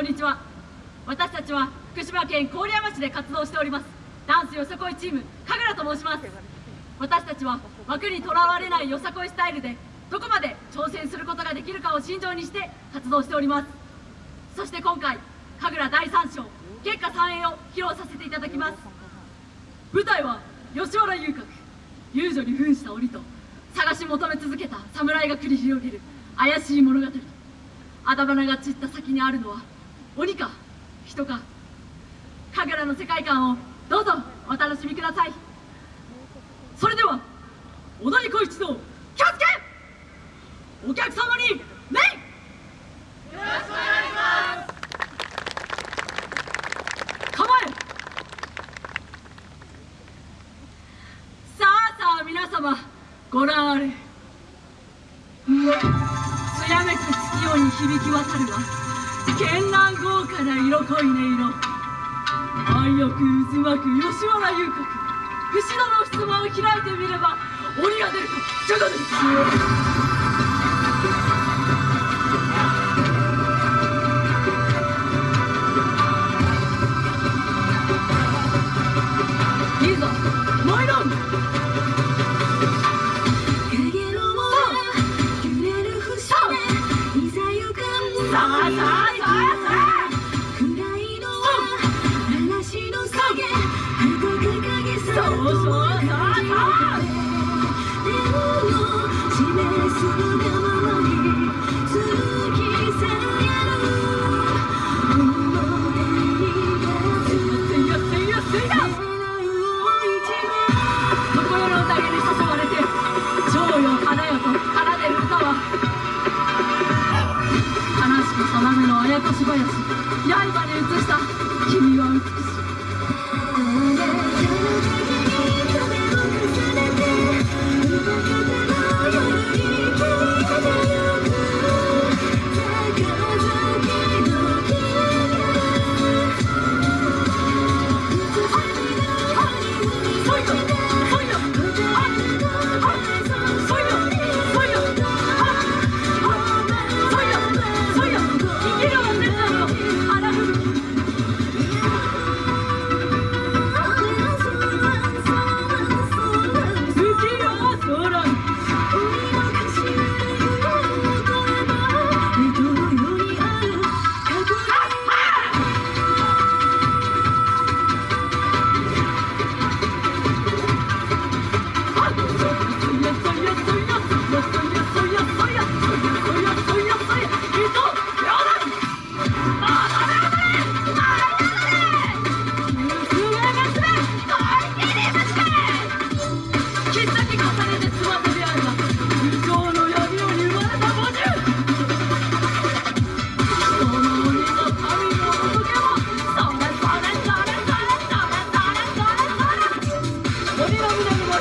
こんにちは。私たちは福島県郡山市で活動しております。ダンスよさこいチーム神楽と申します。私たちは枠にとらわれないよさこいスタイルでどこまで挑戦することができるかを心情にして活動しております。そして今回神楽第3章結果三栄を披露させていただきます。舞台は吉原遊郭遊女に扮した鬼と探し求め続けた侍が繰り広げる怪しい物語。あだ花が散った先にあるのは鬼か人か。神楽の世界観をどうぞお楽しみください。それでは踊り子一同気をつけ!お客様に礼よろしくお願いします。構え!さあさあ皆様ご覧あれ。つやめく月夜に響き渡るは絢爛豪華な色濃い音色愛欲渦巻く吉原遊郭節のの襖を開いてみれば鬼が出るかじゃがですいいぞ参ろうさあさあ刃に移した君は美しい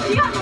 귀여워.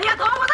ありがとうございます